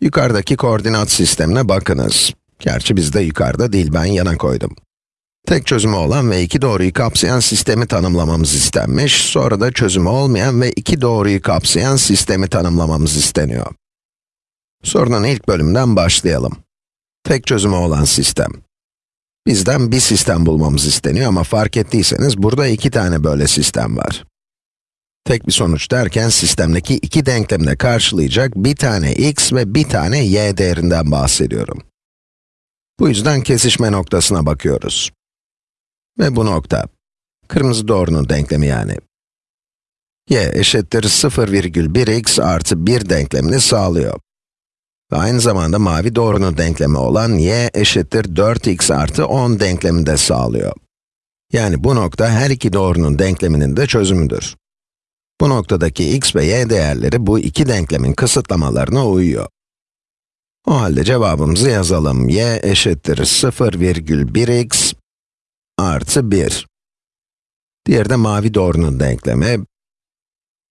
Yukarıdaki koordinat sistemine bakınız. Gerçi bizde yukarıda değil, ben yana koydum. Tek çözümü olan ve iki doğruyu kapsayan sistemi tanımlamamız istenmiş, sonra da çözümü olmayan ve iki doğruyu kapsayan sistemi tanımlamamız isteniyor. Sorunun ilk bölümünden başlayalım. Tek çözümü olan sistem. Bizden bir sistem bulmamız isteniyor ama fark ettiyseniz burada iki tane böyle sistem var. Tek bir sonuç derken sistemdeki iki denklemi de karşılayacak bir tane x ve bir tane y değerinden bahsediyorum. Bu yüzden kesişme noktasına bakıyoruz. Ve bu nokta, kırmızı doğrunun denklemi yani. y eşittir 0,1x artı 1 denklemini sağlıyor. Ve aynı zamanda mavi doğrunun denklemi olan y eşittir 4x artı 10 denklemini de sağlıyor. Yani bu nokta her iki doğrunun denkleminin de çözümüdür. Bu noktadaki x ve y değerleri bu iki denklemin kısıtlamalarına uyuyor. O halde cevabımızı yazalım. y eşittir 0,1x artı 1. Diğeri de mavi doğrunun denklemi.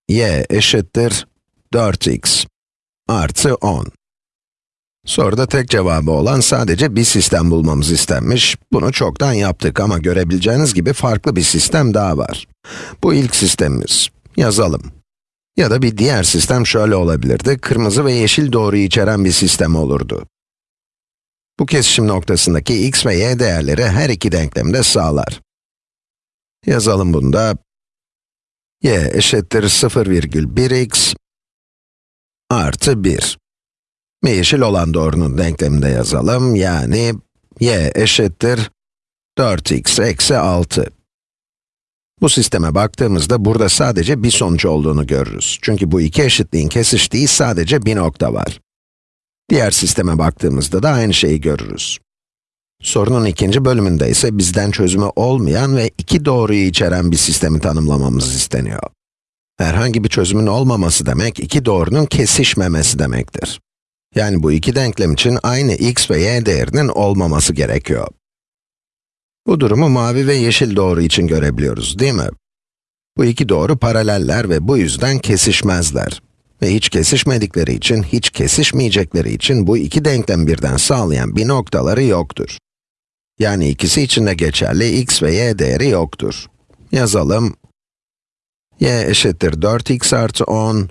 y eşittir 4x artı 10. Soruda tek cevabı olan sadece bir sistem bulmamız istenmiş. Bunu çoktan yaptık ama görebileceğiniz gibi farklı bir sistem daha var. Bu ilk sistemimiz. Yazalım. Ya da bir diğer sistem şöyle olabilirdi. Kırmızı ve yeşil doğruyu içeren bir sistem olurdu. Bu kesişim noktasındaki x ve y değerleri her iki denklemde sağlar. Yazalım bunu da. y eşittir 0,1x artı 1. Ve yeşil olan doğrunun denklemini de yazalım. Yani y eşittir 4x eksi 6. Bu sisteme baktığımızda burada sadece bir sonuç olduğunu görürüz. Çünkü bu iki eşitliğin kesiştiği sadece bir nokta var. Diğer sisteme baktığımızda da aynı şeyi görürüz. Sorunun ikinci bölümünde ise bizden çözümü olmayan ve iki doğruyu içeren bir sistemi tanımlamamız isteniyor. Herhangi bir çözümün olmaması demek, iki doğrunun kesişmemesi demektir. Yani bu iki denklem için aynı x ve y değerinin olmaması gerekiyor. Bu durumu mavi ve yeşil doğru için görebiliyoruz, değil mi? Bu iki doğru paraleller ve bu yüzden kesişmezler. Ve hiç kesişmedikleri için, hiç kesişmeyecekleri için bu iki denklem birden sağlayan bir noktaları yoktur. Yani ikisi için de geçerli x ve y değeri yoktur. Yazalım. y eşittir 4x artı 10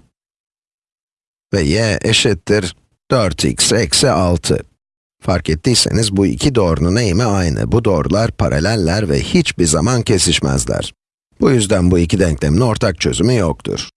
ve y eşittir 4x eksi 6. Fark ettiyseniz bu iki doğrunun eğimi aynı. Bu doğrular paraleller ve hiçbir zaman kesişmezler. Bu yüzden bu iki denklemin ortak çözümü yoktur.